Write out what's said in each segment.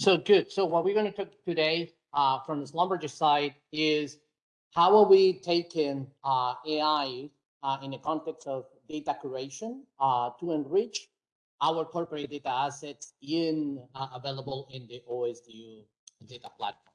So good. So what we're going to talk today uh, from the Schlumberger side is how are we taking uh, AI uh, in the context of data curation uh, to enrich our corporate data assets in uh, available in the OSDU data platform.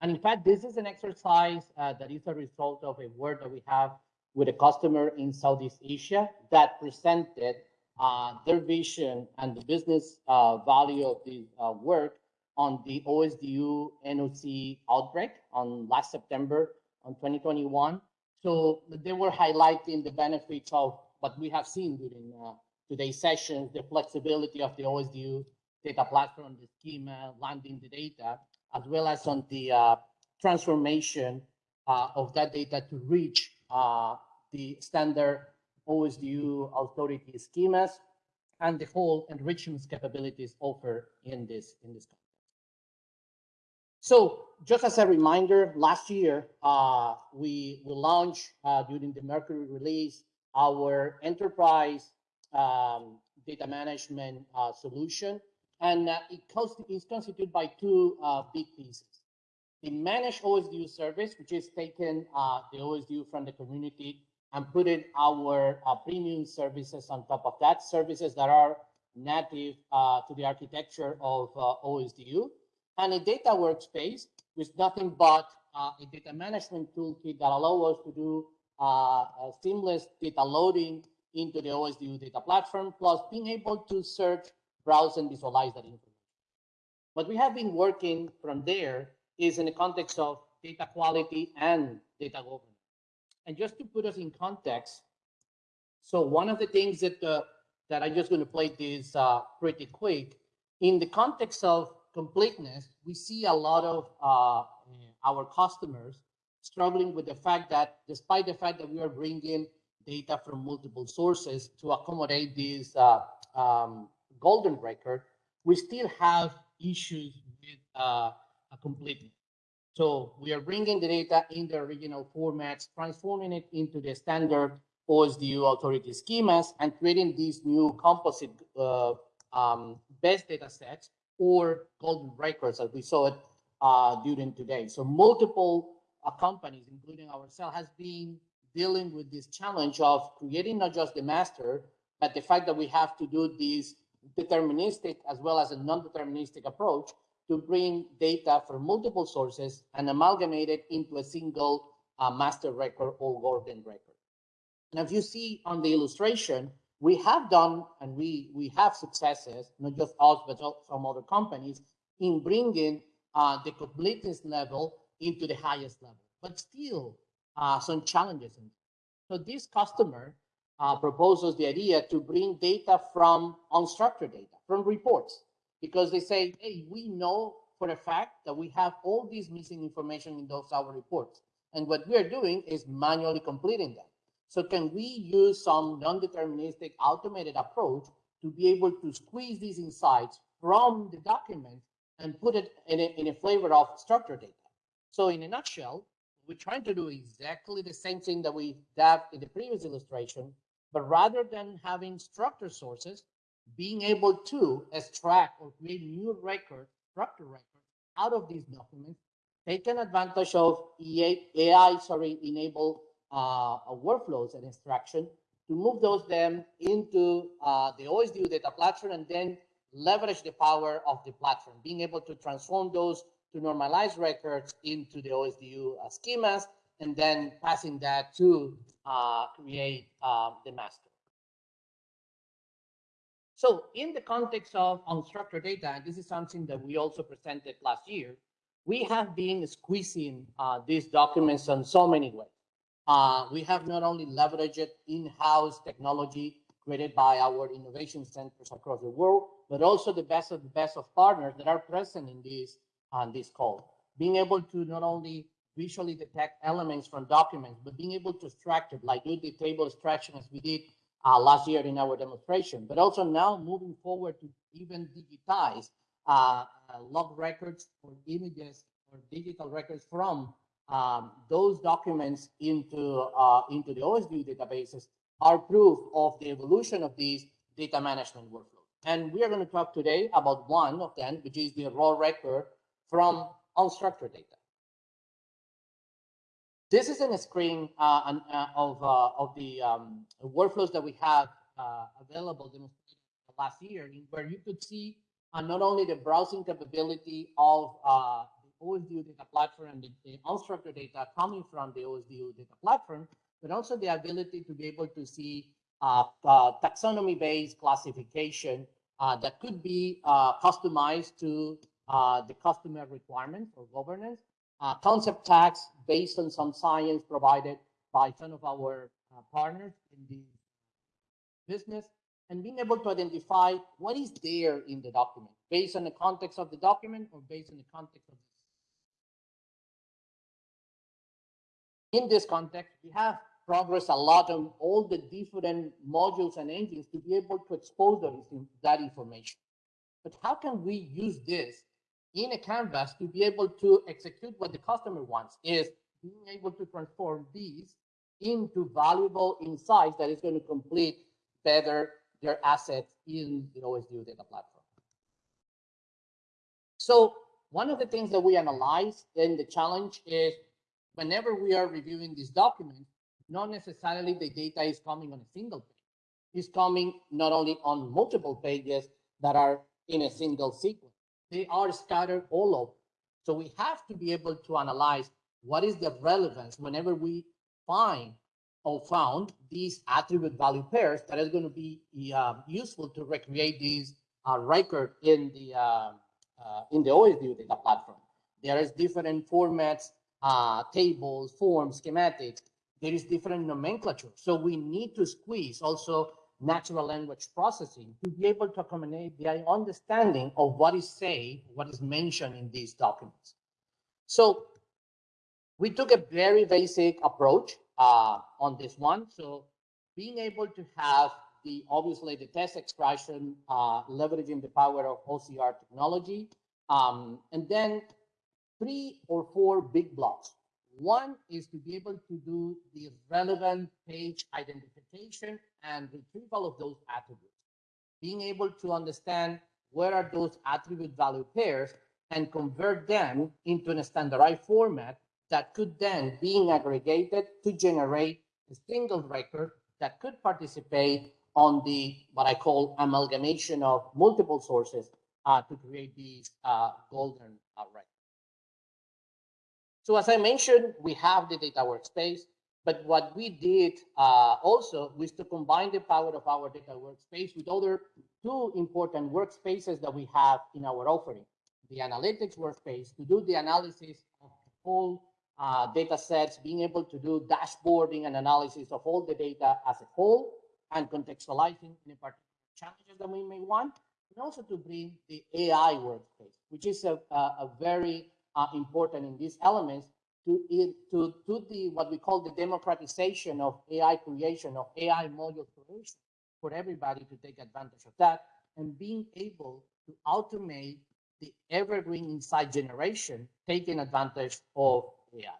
And in fact, this is an exercise uh, that is a result of a work that we have with a customer in Southeast Asia that presented uh, their vision and the business uh, value of the uh, work on the OSDU NOC outbreak on last September on 2021. So they were highlighting the benefits of what we have seen during uh, today's sessions, the flexibility of the OSDU data platform, the schema, landing the data, as well as on the uh, transformation of that data to reach the standard OSDU authority schemas and the whole enrichment capabilities offered in this in this context. So just as a reminder, last year uh, we we launched uh, during the Mercury release our enterprise um, data management uh, solution, and it uh, it is constituted by two uh, big pieces. The managed OSDU service, which is taking uh, the OSDU from the community and putting our uh, premium services on top of that, services that are native uh, to the architecture of uh, OSDU, and a data workspace with nothing but uh, a data management toolkit that allows us to do uh, seamless data loading into the OSDU data platform, plus being able to search, browse, and visualize that information. What we have been working from there is in the context of data quality and data governance. And just to put us in context, so one of the things that uh, that I'm just going to play this uh, pretty quick, in the context of completeness, we see a lot of uh, our customers struggling with the fact that despite the fact that we are bringing data from multiple sources to accommodate this uh, um, golden record, we still have issues with uh, a completeness. So we are bringing the data in the original formats, transforming it into the standard OSDU authority schemas, and creating these new composite uh, um, best data sets or golden records as we saw it uh, during today. So multiple uh, companies, including ourselves, has been dealing with this challenge of creating not just the master, but the fact that we have to do this deterministic as well as a non-deterministic approach to bring data from multiple sources and amalgamate it into a single uh, master record or golden record. Now, if you see on the illustration, we have done and we, we have successes, not just us, but some other companies, in bringing uh, the completeness level into the highest level, but still uh, some challenges. So this customer uh, proposes the idea to bring data from unstructured data, from reports because they say, hey, we know for a fact that we have all these missing information in those our reports. And what we're doing is manually completing them. So can we use some non-deterministic automated approach to be able to squeeze these insights from the document and put it in a, in a flavor of structured data? So in a nutshell, we're trying to do exactly the same thing that we did in the previous illustration, but rather than having structured sources, being able to extract or create new records, structured records out of these documents, taking advantage of AI, sorry, enable uh, workflows and extraction to move those them into uh, the OSDU data platform and then leverage the power of the platform, being able to transform those to normalize records into the OSDU uh, schemas and then passing that to uh, create uh, the master. So in the context of unstructured data, and this is something that we also presented last year, we have been squeezing uh, these documents in so many ways. Uh, we have not only leveraged in-house technology created by our innovation centers across the world, but also the best of the best of partners that are present in this on this call. Being able to not only visually detect elements from documents, but being able to extract it, like do the table extraction as we did uh, last year in our demonstration, but also now moving forward to even digitize uh, uh, log records or images or digital records from um, those documents into, uh, into the OSDU databases are proof of the evolution of these data management workflows. And we are going to talk today about one of them, which is the raw record from unstructured data. This is a screen uh, uh, of, uh, of the um, workflows that we have uh, available last year, where you could see uh, not only the browsing capability of uh, the OSDU data platform and the, the, unstructured data coming from the OSDU data platform, but also the ability to be able to see taxonomy-based classification that could be customized to the customer requirements or governance uh, concept tags based on some science provided by some of our uh, partners in the business and being able to identify what is there in the document based on the context of the document or based on the context of the in this context we have progressed a lot on all the different modules and engines to be able to expose that information. But how can we use this in a canvas to be able to execute what the customer wants is being able to transform these into valuable insights that is going to complete better their assets in the OSDU data platform. So one of the things that we analyze in the challenge is whenever we are reviewing this document, not necessarily the data is coming on a single page. It's coming not only on multiple pages that are in a single sequence they are scattered all over. So we have to be able to analyze what is the relevance whenever we find or found these attribute value pairs that is going to be uh, useful to recreate these uh, record in the uh, uh in the OSDU data platform. There is different formats, uh, tables, forms, schematics. There is different nomenclature. So we need to squeeze also natural language processing to be able to accommodate the understanding of what is said, what is mentioned in these documents. So we took a very basic approach uh, on this one. So being able to have the obviously the test extraction, uh, leveraging the power of OCR technology, um, and then three or four big blocks. One is to be able to do the relevant page identification and retrieval of those attributes. Being able to understand where are those attribute value pairs and convert them into a standardized format that could then being aggregated to generate a single record that could participate on the what I call amalgamation of multiple sources uh, to create these uh, golden uh, records. So as I mentioned, we have the data workspace, but what we did uh, also was to combine the power of our data workspace with other two important workspaces that we have in our offering. The analytics workspace to do the analysis of all uh, data sets, being able to do dashboarding and analysis of all the data as a whole and contextualizing any particular challenges that we may want, and also to bring the AI workspace, which is a, a, a very uh, important in these elements to, to, to the what we call the democratization of AI creation, of AI module creation for everybody to take advantage of that and being able to automate the evergreen insight generation, taking advantage of AI.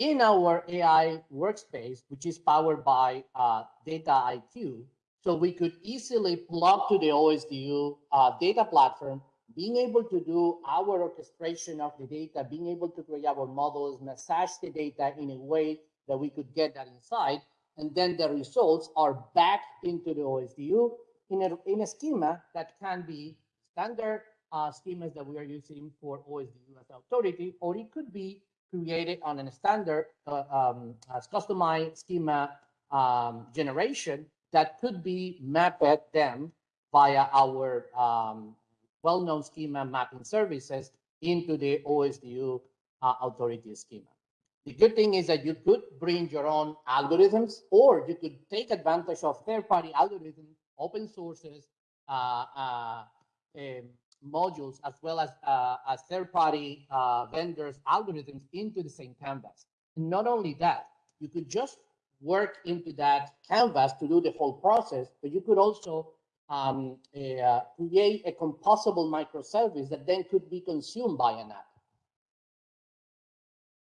In our AI workspace, which is powered by uh, Dataiku, so we could easily plug to the OSDU uh, data platform, being able to do our orchestration of the data, being able to create our models, massage the data in a way that we could get that inside. And then the results are back into the OSDU in a, in a schema that can be standard uh, schemas that we are using for OSDU as authority, or it could be created on a standard uh, um, customized schema um, generation that could be mapped them via our um, well-known schema mapping services into the OSDU uh, authority schema. The good thing is that you could bring your own algorithms or you could take advantage of third-party algorithms, open sources, uh, uh, um, modules, as well as, uh, as third-party uh, vendors' algorithms into the same canvas. And not only that, you could just work into that canvas to do the whole process, but you could also um, uh, create a composable microservice that then could be consumed by an app.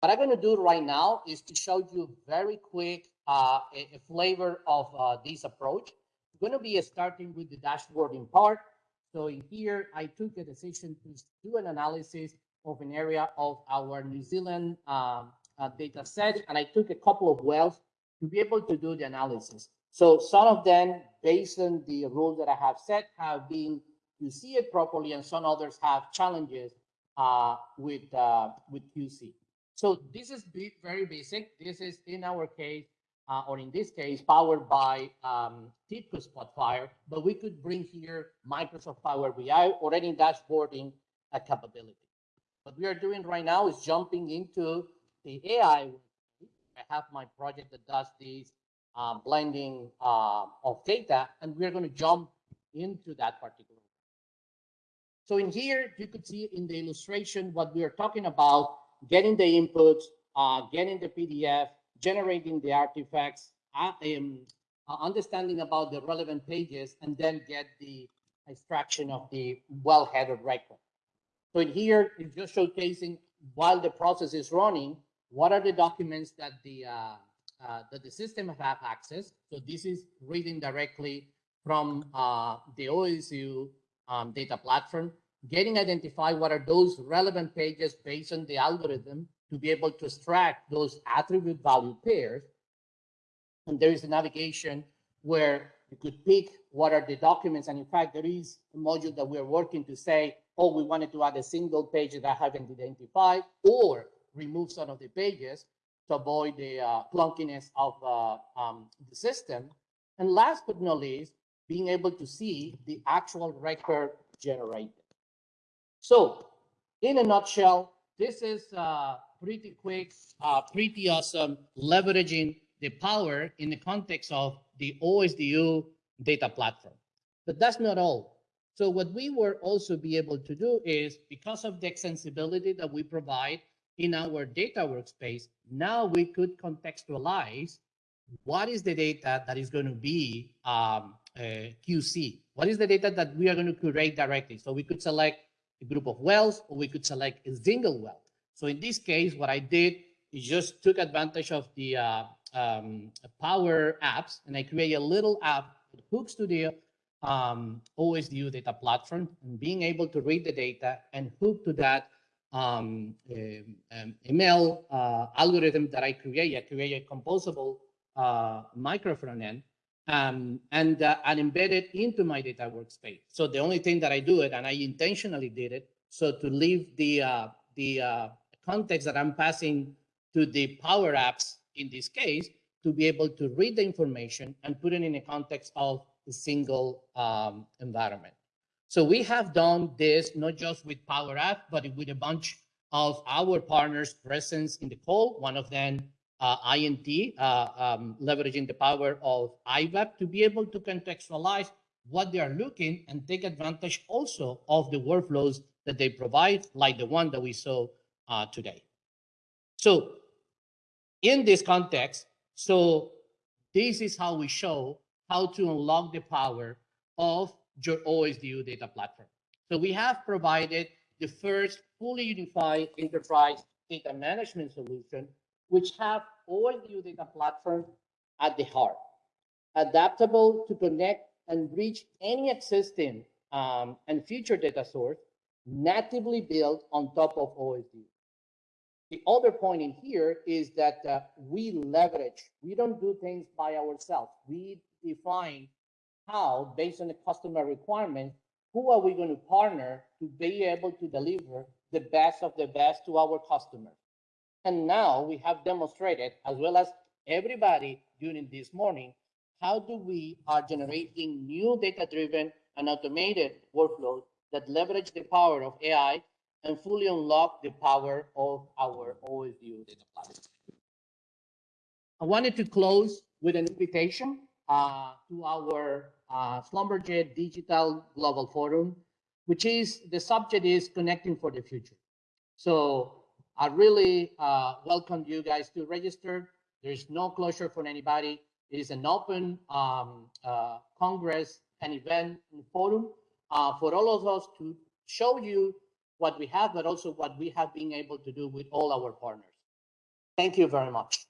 What I'm going to do right now is to show you very quick uh, a, a, flavor of uh, this approach. I'm going to be starting with the dashboarding part. So in here, I took a decision to do an analysis of an area of our New Zealand um, uh, data set, and I took a couple of wells to be able to do the analysis. So some of them, based on the rules that I have set, have been to see it properly, and some others have challenges uh, with uh, with QC. So this is very basic. This is in our case, uh, or in this case, powered by um, TIBCO Spotfire, but we could bring here Microsoft Power BI or any dashboarding uh, capability. What we are doing right now is jumping into the AI. I have my project that does this um, blending uh, of data, and we're going to jump into that particular. So in here, you could see in the illustration what we are talking about, getting the inputs, uh, getting the PDF, generating the artifacts, uh, um, uh, understanding about the relevant pages, and then get the extraction of the well-headed record. So in here, it's just showcasing while the process is running, what are the documents that the uh, that the system have access. So this is reading directly from uh, the OSDU um, data platform, getting identified what are those relevant pages based on the algorithm to be able to extract those attribute value pairs. And there is a navigation where you could pick what are the documents. And in fact, there is a module that we're working to say, oh, we wanted to add a single page that I haven't identified or remove some of the pages to avoid the uh, clunkiness of uh, um, the system. And last but not least, being able to see the actual record generated. So in a nutshell, this is uh, pretty quick, uh, pretty awesome, leveraging the power in the context of the OSDU data platform. But that's not all. So what we were also be able to do is because of the extensibility that we provide in our data workspace, now we could contextualize what is the data that is going to be um, uh, QC? What is the data that we are going to curate directly? So we could select a group of wells or we could select a single well. So in this case, what I did is just took advantage of the uh, um, Power Apps and I create a little app that hooks to the um, OSDU data platform and being able to read the data and hook to that um, um, ML uh, algorithm that I create. I create a composable uh, micro front end um, and, uh, and embed it into my data workspace. So the only thing that I do it, and I intentionally did it, so to leave the, uh, the uh, context that I'm passing to the Power Apps in this case, to be able to read the information and put it in a context of a single um, environment. So we have done this not just with Power App, but with a bunch of our partners present in the call. One of them, uh, INT, uh, um, leveraging the power of IVAAP to be able to contextualize what they are looking and take advantage also of the workflows that they provide, like the one that we saw uh, today. So in this context, so this is how we show how to unlock the power of your OSDU data platform. So we have provided the first fully unified enterprise data management solution, which have OSDU data platform at the heart, adaptable to connect and reach any existing um, and future data source natively built on top of OSDU. The other point in here is that uh, we leverage, we don't do things by ourselves. We define how, based on the customer requirements, who are we going to partner to be able to deliver the best of the best to our customers. And now we have demonstrated, as well as everybody during this morning, how do we are generating new data-driven and automated workflows that leverage the power of AI and fully unlock the power of our OSDU data platform. I wanted to close with an invitation uh, to our uh, Schlumberger Digital Global Forum, which is the subject is connecting for the future. So I really uh, welcome you guys to register. There is no closure for anybody. It is an open um, uh, Congress and event and forum uh, for all of us to show you what we have, but also what we have been able to do with all our partners. Thank you very much.